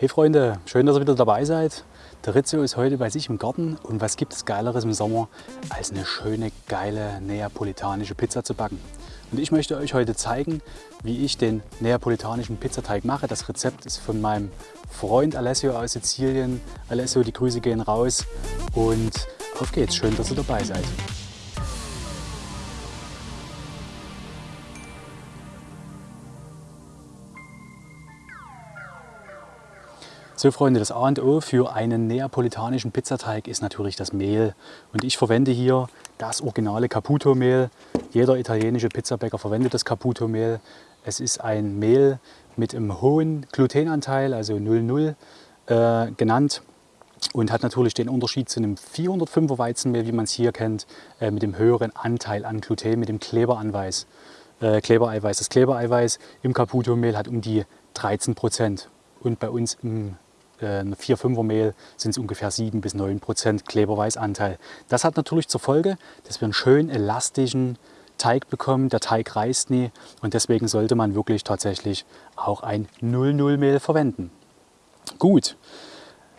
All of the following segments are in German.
Hey Freunde, schön, dass ihr wieder dabei seid. Der Rizzo ist heute bei sich im Garten und was gibt es Geileres im Sommer, als eine schöne, geile neapolitanische Pizza zu backen. Und ich möchte euch heute zeigen, wie ich den neapolitanischen Pizzateig mache. Das Rezept ist von meinem Freund Alessio aus Sizilien. Alessio, die Grüße gehen raus und auf geht's. Schön, dass ihr dabei seid. So Freunde, das A und O für einen neapolitanischen Pizzateig ist natürlich das Mehl. Und ich verwende hier das originale Caputo-Mehl. Jeder italienische Pizzabäcker verwendet das Caputo-Mehl. Es ist ein Mehl mit einem hohen Glutenanteil, also 0,0 äh, genannt. Und hat natürlich den Unterschied zu einem 405er Weizenmehl, wie man es hier kennt, äh, mit dem höheren Anteil an Gluten, mit dem Kleberanweis, äh, Klebereiweiß. Das Klebereiweiß im Caputo-Mehl hat um die 13 Prozent. Und bei uns im äh, ein 4-5er Mehl sind es ungefähr 7 bis 9 Prozent Kleberweißanteil. Das hat natürlich zur Folge, dass wir einen schön elastischen Teig bekommen. Der Teig reißt nie und deswegen sollte man wirklich tatsächlich auch ein 0-0 Mehl verwenden. Gut,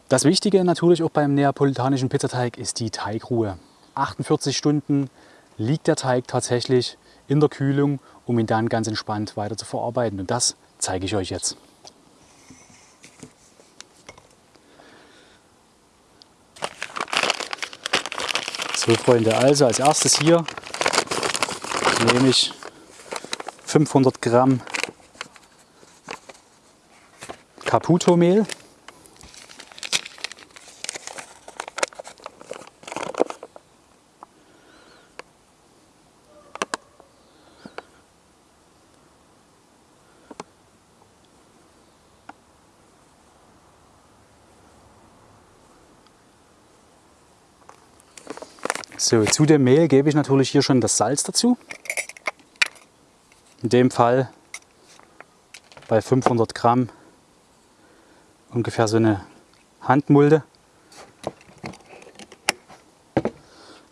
das Wichtige natürlich auch beim neapolitanischen Pizzateig ist die Teigruhe. 48 Stunden liegt der Teig tatsächlich in der Kühlung, um ihn dann ganz entspannt weiter zu verarbeiten. Und das zeige ich euch jetzt. So Freunde, also als erstes hier nehme ich 500 Gramm Caputo-Mehl. So, zu dem Mehl gebe ich natürlich hier schon das Salz dazu. In dem Fall bei 500 Gramm ungefähr so eine Handmulde.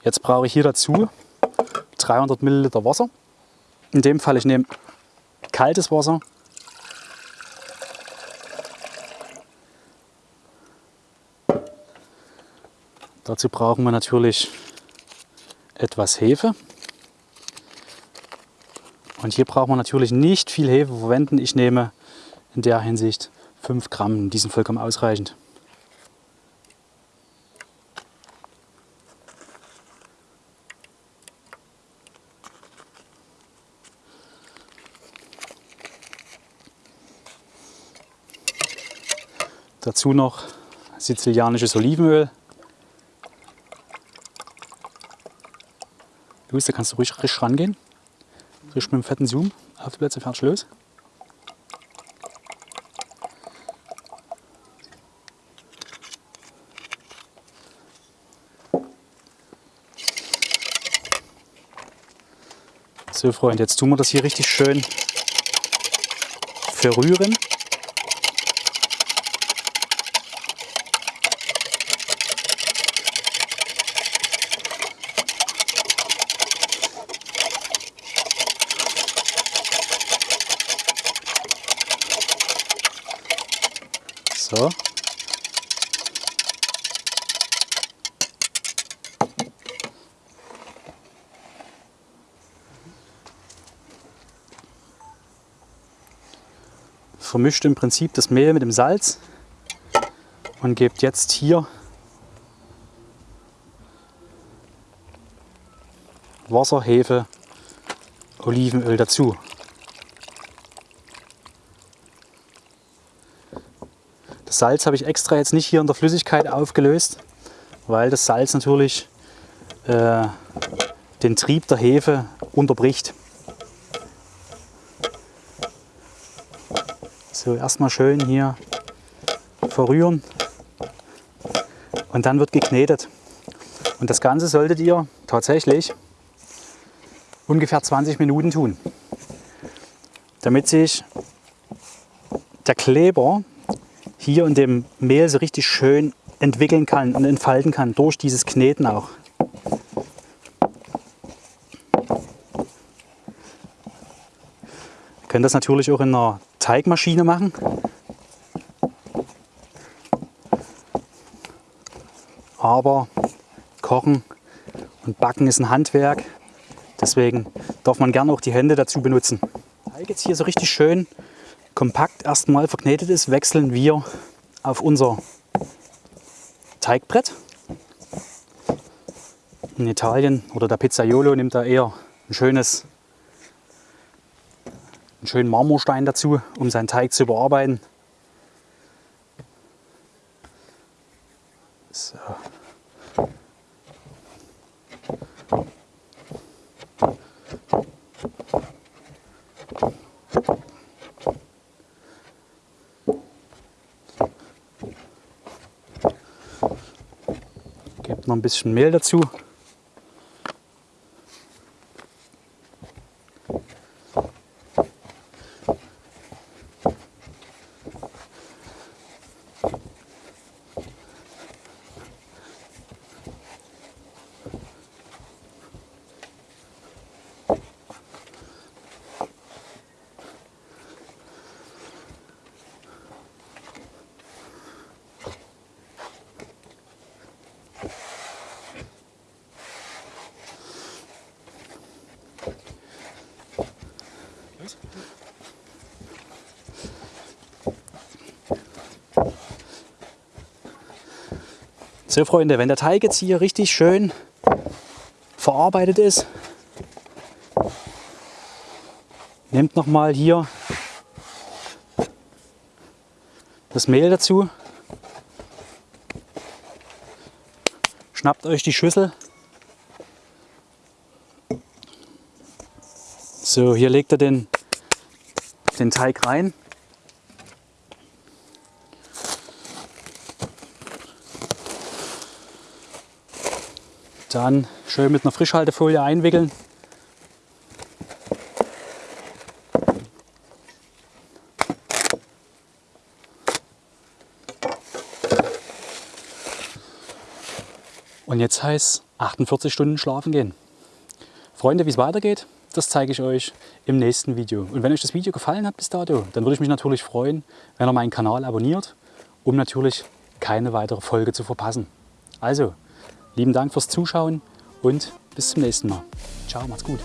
Jetzt brauche ich hier dazu 300 Milliliter Wasser. In dem Fall ich nehme kaltes Wasser. Dazu brauchen wir natürlich etwas Hefe. Und hier braucht man natürlich nicht viel Hefe verwenden. Ich nehme in der Hinsicht 5 Gramm, die sind vollkommen ausreichend. Dazu noch sizilianisches Olivenöl. Luis, da kannst du ruhig risch rangehen. Risch mit dem fetten Zoom. Auf die Plätze, fertig, los. So Freunde, jetzt tun wir das hier richtig schön verrühren. So. Vermischt im Prinzip das Mehl mit dem Salz und gebt jetzt hier Wasser, Hefe, Olivenöl dazu. Das Salz habe ich extra jetzt nicht hier in der Flüssigkeit aufgelöst, weil das Salz natürlich äh, den Trieb der Hefe unterbricht. So, erstmal schön hier verrühren und dann wird geknetet. Und das Ganze solltet ihr tatsächlich ungefähr 20 Minuten tun, damit sich der Kleber Papier und dem Mehl so richtig schön entwickeln kann und entfalten kann, durch dieses Kneten auch. Ihr könnt das natürlich auch in einer Teigmaschine machen. Aber Kochen und Backen ist ein Handwerk, deswegen darf man gerne auch die Hände dazu benutzen. Teig jetzt hier so richtig schön kompakt erstmal verknetet ist, wechseln wir auf unser Teigbrett. In Italien oder der Pizzaiolo nimmt da eher ein schönes, einen schönen Marmorstein dazu, um seinen Teig zu bearbeiten. So. Noch ein bisschen Mehl dazu. So Freunde, wenn der Teig jetzt hier richtig schön verarbeitet ist, nehmt noch mal hier das Mehl dazu, schnappt euch die Schüssel. So, hier legt ihr den, den Teig rein. Dann schön mit einer Frischhaltefolie einwickeln. Und jetzt heißt 48 Stunden schlafen gehen. Freunde, wie es weitergeht, das zeige ich euch im nächsten Video. Und wenn euch das Video gefallen hat bis dato, dann würde ich mich natürlich freuen, wenn ihr meinen Kanal abonniert, um natürlich keine weitere Folge zu verpassen. Also, Lieben Dank fürs Zuschauen und bis zum nächsten Mal. Ciao, macht's gut.